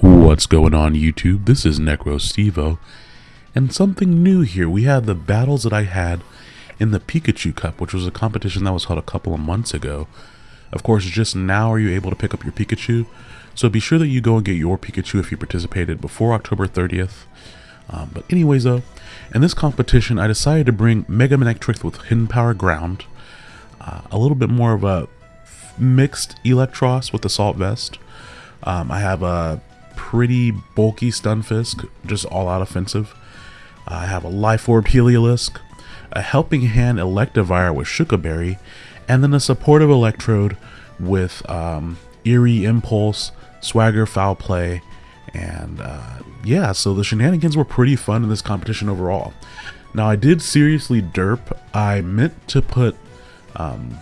What's going on YouTube? This is Necro Stevo, and something new here. We had the battles that I had in the Pikachu Cup, which was a competition that was held a couple of months ago. Of course, just now are you able to pick up your Pikachu, so be sure that you go and get your Pikachu if you participated before October 30th. Um, but anyways though, in this competition I decided to bring Mega Manectric with Hidden Power Ground, uh, a little bit more of a mixed Eelektross with Assault Vest. Um, I have a pretty bulky Stunfisk, just all out offensive. I have a Life Orb Heliolisk, a Helping Hand Electivire with Shuca Berry, and then a supportive Electrode with um, Eerie Impulse, Swagger Foul Play, and uh, yeah, so the shenanigans were pretty fun in this competition overall. Now I did seriously derp. I meant to put um,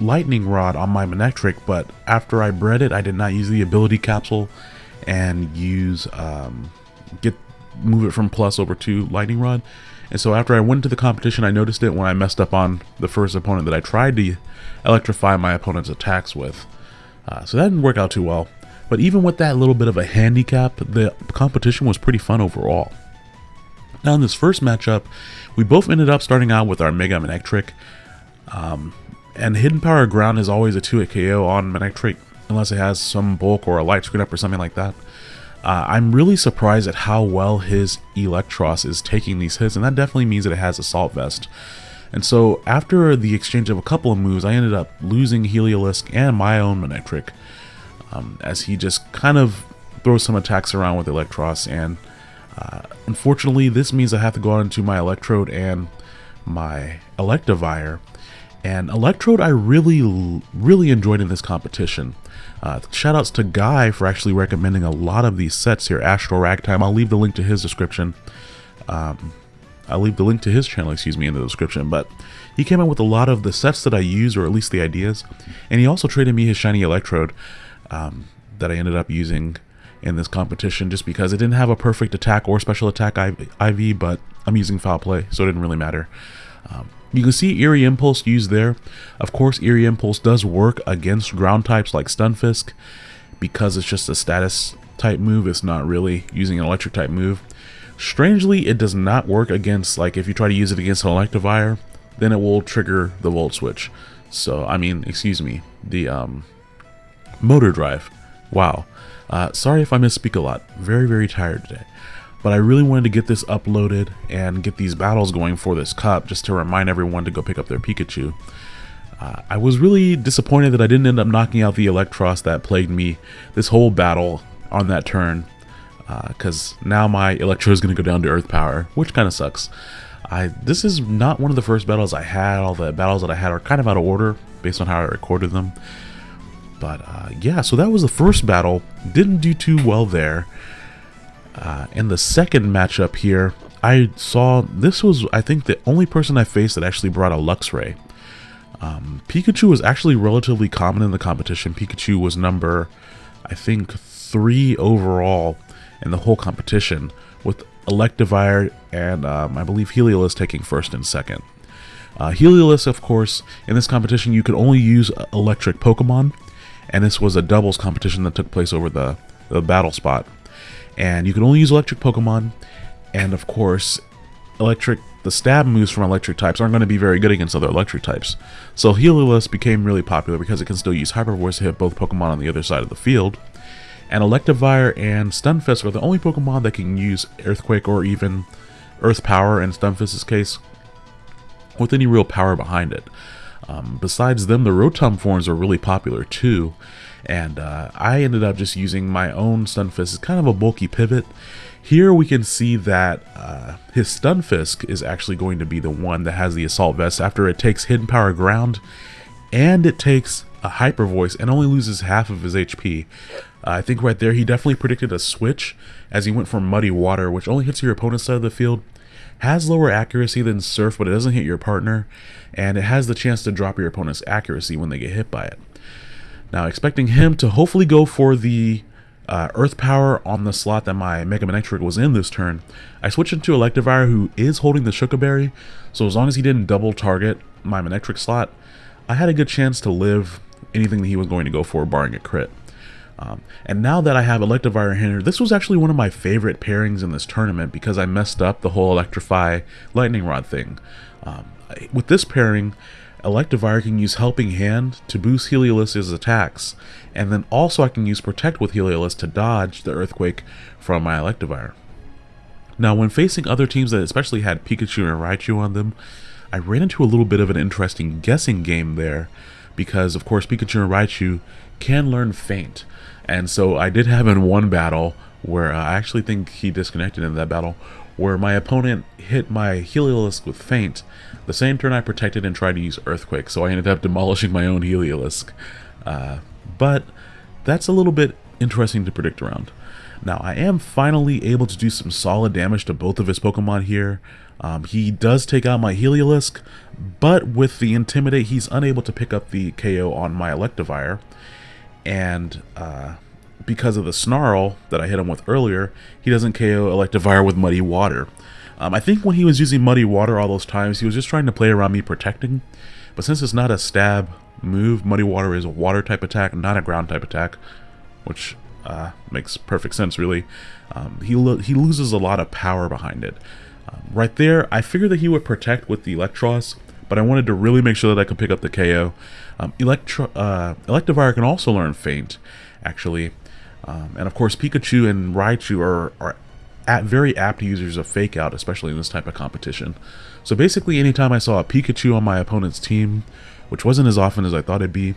Lightning Rod on my Manectric, but after I bred it, I did not use the ability capsule and use um, get move it from plus over to lightning rod. And so after I went to the competition I noticed it when I messed up on the first opponent that I tried to electrify my opponent's attacks with. Uh, so that didn't work out too well. But even with that little bit of a handicap the competition was pretty fun overall. Now in this first matchup we both ended up starting out with our Mega Manectric um, and Hidden Power Ground is always a 2-hit KO on Manectric unless it has some bulk or a light screen up or something like that. Uh, I'm really surprised at how well his Eelektross is taking these hits, and that definitely means that it has Assault Vest. And so after the exchange of a couple of moves, I ended up losing Heliolisk and my own Manectric, um, as he just kind of throws some attacks around with Eelektross, and uh, unfortunately this means I have to go on into my Electrode and my Electivire, and Electrode I really, really enjoyed in this competition. Uh, shoutouts to Guy for actually recommending a lot of these sets here. Astral Ragtime, I'll leave the link to his description. Um, I'll leave the link to his channel, excuse me, in the description. But he came up with a lot of the sets that I use, or at least the ideas. And he also traded me his shiny Electrode um, that I ended up using in this competition just because it didn't have a perfect attack or special attack IV, but I'm using foul play, so it didn't really matter. Um, you can see Eerie Impulse used there. Of course, Eerie Impulse does work against ground types like Stunfisk because it's just a status type move. It's not really using an electric type move. Strangely, it does not work against, like, if you try to use it against an Electivire, then it will trigger the Volt Switch. So, I mean, excuse me, the um, Motor Drive. Wow. Uh, sorry if I misspeak a lot. Very, very tired today. But I really wanted to get this uploaded and get these battles going for this cup just to remind everyone to go pick up their Pikachu. Uh, I was really disappointed that I didn't end up knocking out the Eelektross that plagued me this whole battle on that turn. Because uh, now my Electro is going to go down to Earth Power, which kind of sucks. I This is not one of the first battles I had. All the battles that I had are kind of out of order based on how I recorded them. But uh, yeah, so that was the first battle. Didn't do too well there. Uh, in the second matchup here, I saw this was, I think, the only person I faced that actually brought a Luxray. Um, Pikachu was actually relatively common in the competition. Pikachu was number, I think, three overall in the whole competition, with Electivire and um, I believe Heliolisk taking first and second. Uh, Heliolisk, of course, in this competition, you could only use electric Pokemon, and this was a doubles competition that took place over the, the battle spot and you can only use electric Pokemon, and of course, electric the stab moves from electric types aren't going to be very good against other electric types. So Heliolisk became really popular because it can still use Hyper Voice to hit both Pokemon on the other side of the field. And Electivire and Stunfisk are the only Pokemon that can use Earthquake or even Earth Power in Stunfisk's case with any real power behind it. Um, besides them, the Rotom forms are really popular too, and uh, I ended up just using my own stun Stunfisk as kind of a bulky pivot. Here we can see that uh, his Stunfisk is actually going to be the one that has the Assault Vest after it takes Hidden Power Ground and it takes a Hyper Voice and only loses half of his HP. Uh, I think right there he definitely predicted a switch as he went for Muddy Water, which only hits your opponent's side of the field, has lower accuracy than Surf, but it doesn't hit your partner, and it has the chance to drop your opponent's accuracy when they get hit by it. Now, expecting him to hopefully go for the uh, Earth Power on the slot that my Mega Manectric was in this turn, I switched into Electivire, who is holding the Shuca Berry, so as long as he didn't double target my Manectric slot, I had a good chance to live anything that he was going to go for, barring a crit. Um, and now that I have Electivire here, this was actually one of my favorite pairings in this tournament because I messed up the whole Electrify Lightning Rod thing. Um, with this pairing, Electivire can use Helping Hand to boost Heliolisk's attacks, and then also I can use Protect with Heliolisk to dodge the Earthquake from my Electivire. Now, when facing other teams that especially had Pikachu and Raichu on them, I ran into a little bit of an interesting guessing game there, because of course Pikachu and Raichu can learn Feint, and so I did have in one battle where uh, I actually think he disconnected in that battle, where my opponent hit my Heliolisk with Feint, the same turn I protected and tried to use Earthquake, so I ended up demolishing my own Heliolisk. Uh, but that's a little bit interesting to predict around. Now, I am finally able to do some solid damage to both of his Pokemon here. Um, he does take out my Heliolisk, but with the Intimidate, he's unable to pick up the KO on my Electivire. And uh, because of the Snarl that I hit him with earlier, he doesn't KO Electivire with Muddy Water. Um, I think when he was using Muddy Water all those times, he was just trying to play around me protecting. But since it's not a stab move, Muddy Water is a water type attack, not a ground type attack, which uh, makes perfect sense, really. Um, he, lo he loses a lot of power behind it. Um, right there, I figured that he would protect with the Electros, but I wanted to really make sure that I could pick up the KO. Um, Electro uh, Electivire can also learn Feint, actually. Um, and of course, Pikachu and Raichu are, are at very apt users of Fake Out, especially in this type of competition. So basically, anytime I saw a Pikachu on my opponent's team, which wasn't as often as I thought it'd be,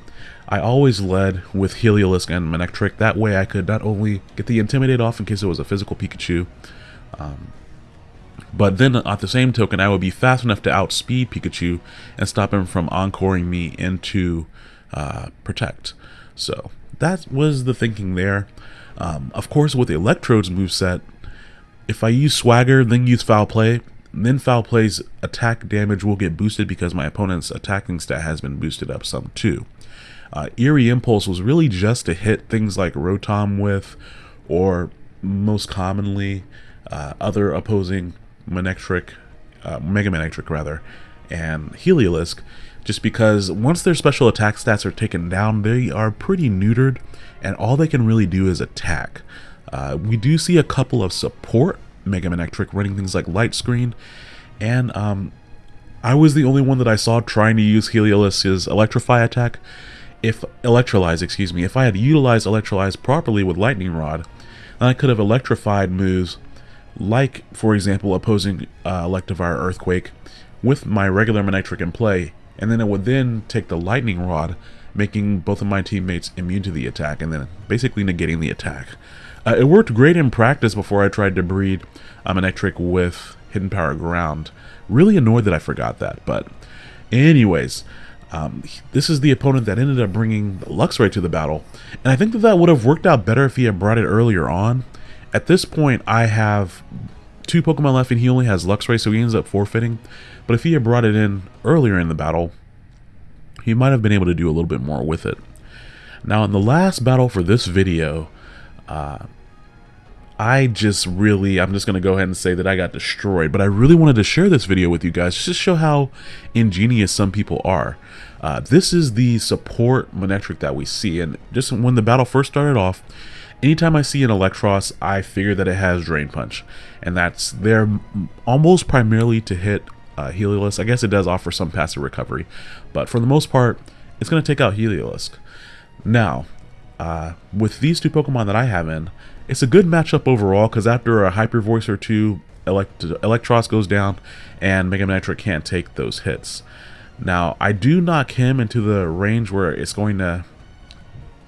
I always led with Heliolisk and Manectric. That way I could not only get the Intimidate off in case it was a physical Pikachu, um, but then at the same token, I would be fast enough to outspeed Pikachu and stop him from encoring me into uh, Protect. So that was the thinking there. Um, of course, with the Electrode's moveset, if I use Swagger, then use Foul Play, then Foul Play's attack damage will get boosted because my opponent's attacking stat has been boosted up some too. Uh, Eerie Impulse was really just to hit things like Rotom with, or most commonly, uh, other opposing Manectric, uh, Mega Manectric rather, and Heliolisk, just because once their special attack stats are taken down, they are pretty neutered, and all they can really do is attack. Uh, we do see a couple of support Mega Man Manectric running things like Light Screen, and um, I was the only one that I saw trying to use Heliolisk's Electrify attack, if Electrolyze, excuse me, if I had utilized Electrolyze properly with Lightning Rod, then I could have electrified moves like, for example, opposing uh, Electivire Earthquake with my regular Manectric in play, and then it would then take the Lightning Rod, making both of my teammates immune to the attack, and then basically negating the attack. Uh, it worked great in practice before I tried to breed a Manectric with Hidden Power Ground. Really annoyed that I forgot that, but anyways, um, this is the opponent that ended up bringing Luxray to the battle, and I think that that would have worked out better if he had brought it earlier on. At this point, I have two Pokemon left and he only has Luxray, so he ends up forfeiting. But if he had brought it in earlier in the battle, he might have been able to do a little bit more with it. Now, in the last battle for this video, uh, I just really, I'm just going to go ahead and say that I got destroyed, but I really wanted to share this video with you guys just to show how ingenious some people are. Uh, this is the support Manectric that we see, and just when the battle first started off, anytime I see an Eelektross, I figure that it has Drain Punch, and that's there almost primarily to hit uh, Heliolisk. I guess it does offer some passive recovery, but for the most part, it's going to take out Heliolisk. Now, uh, with these two Pokemon that I have in, it's a good matchup overall because after a Hyper Voice or two, Elect Eelektross goes down and Mega Manectric can't take those hits. Now, I do knock him into the range where it's going to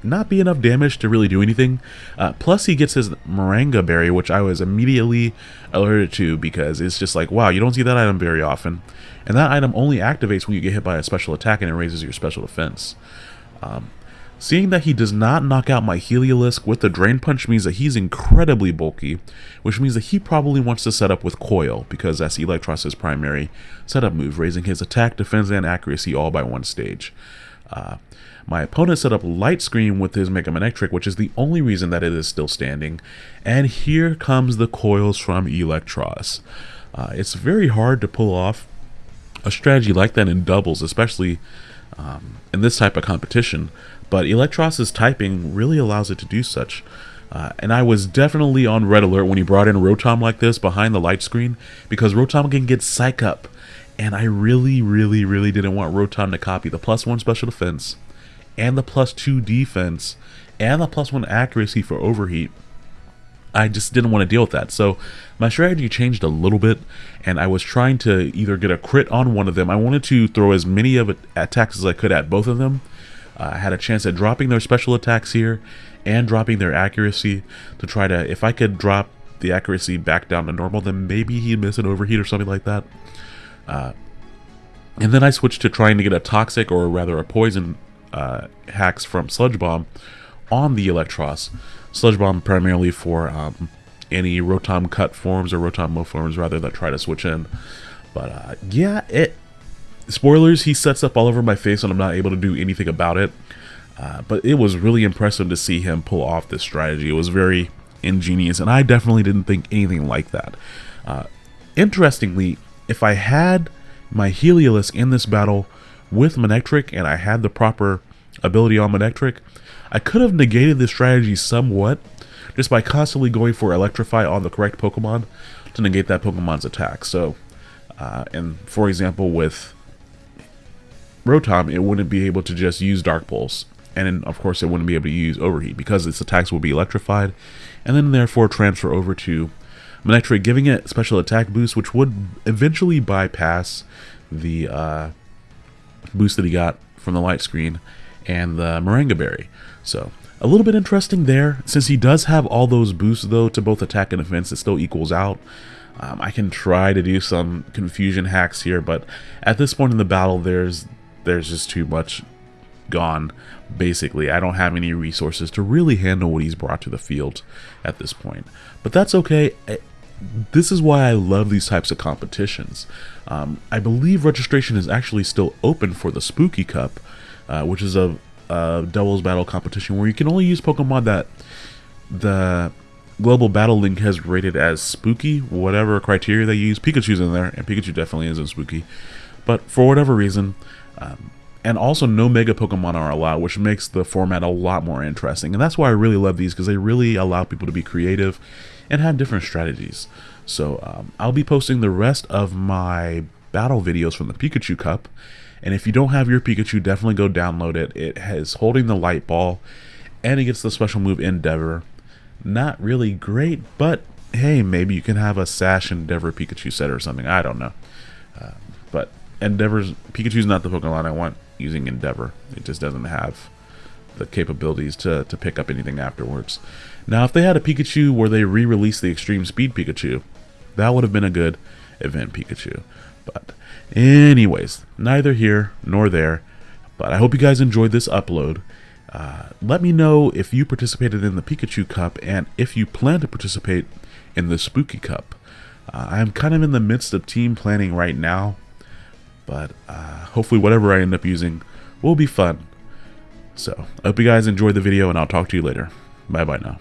not be enough damage to really do anything. Uh, plus, he gets his Maranga Berry, which I was immediately alerted to because it's just like, wow, you don't see that item very often. And that item only activates when you get hit by a special attack and it raises your special defense. Um, Seeing that he does not knock out my Heliolisk with the Drain Punch means that he's incredibly bulky, which means that he probably wants to set up with Coil, because that's Eelektross' primary setup move, raising his attack, defense, and accuracy all by one stage. Uh, my opponent set up Light Screen with his Mega Manectric, which is the only reason that it is still standing. And here comes the coils from Eelektross. Uh, it's very hard to pull off a strategy like that in doubles, especially um, in this type of competition. but Eelektross's typing really allows it to do such. Uh, and I was definitely on red alert when he brought in Rotom like this behind the light screen because Rotom can get Psych Up. And I really, really, really didn't want Rotom to copy the plus one special defense and the plus two defense and the plus one accuracy for overheat. I just didn't want to deal with that. So my strategy changed a little bit, and I was trying to either get a crit on one of them. I wanted to throw as many of attacks as I could at both of them. Uh, I had a chance at dropping their special attacks here and dropping their accuracy to try to, if I could drop the accuracy back down to normal, then maybe he'd miss an overheat or something like that. Uh, and then I switched to trying to get a toxic or rather a poison uh, hacks from Sludge Bomb on the Eelektross. Sludge Bomb primarily for um, any Rotom cut forms or Rotom Mow forms rather that try to switch in. But uh, yeah, it. Spoilers, he sets up all over my face and I'm not able to do anything about it. Uh, but it was really impressive to see him pull off this strategy. It was very ingenious, and I definitely didn't think anything like that. Uh, interestingly, if I had my Heliolisk in this battle with Manectric and I had the proper ability on Manectric, I could have negated this strategy somewhat just by constantly going for Electrify on the correct Pokemon to negate that Pokemon's attack. So, uh, and for example, with Rotom, it wouldn't be able to just use Dark Pulse. And then, of course, it wouldn't be able to use Overheat because its attacks will be electrified and then therefore transfer over to Manectric, giving it special attack boost, which would eventually bypass the uh, boost that he got from the light screen and the Maranga Berry. So a little bit interesting there. Since he does have all those boosts though to both attack and defense, it still equals out. Um, I can try to do some confusion hacks here, but at this point in the battle, there's there's just too much gone. Basically, I don't have any resources to really handle what he's brought to the field at this point. But that's okay. This is why I love these types of competitions. Um, I believe registration is actually still open for the Spooky Cup, uh, which is a, a doubles battle competition where you can only use Pokemon that the Global Battle Link has rated as spooky, whatever criteria they use. Pikachu's in there, and Pikachu definitely isn't spooky. But for whatever reason, um, and also no Mega Pokemon are allowed, which makes the format a lot more interesting. And that's why I really love these, because they really allow people to be creative and have different strategies. So um, I'll be posting the rest of my battle videos from the Pikachu Cup. And if you don't have your Pikachu, definitely go download it. It has holding the light ball and it gets the special move Endeavor. Not really great, but hey, maybe you can have a Sash Endeavor Pikachu set or something. I don't know. Uh, but Endeavor's Pikachu's not the Pokemon I want using Endeavor. It just doesn't have the capabilities to, to pick up anything afterwards. Now, if they had a Pikachu where they re-released the Extreme Speed Pikachu, that would have been a good event Pikachu. But anyways, neither here nor there. But I hope you guys enjoyed this upload. Uh, let me know if you participated in the Pikachu Cup and if you plan to participate in the Spooky Cup. Uh, I'm kind of in the midst of team planning right now, but uh, hopefully whatever I end up using will be fun. So, I hope you guys enjoyed the video and I'll talk to you later. Bye bye now.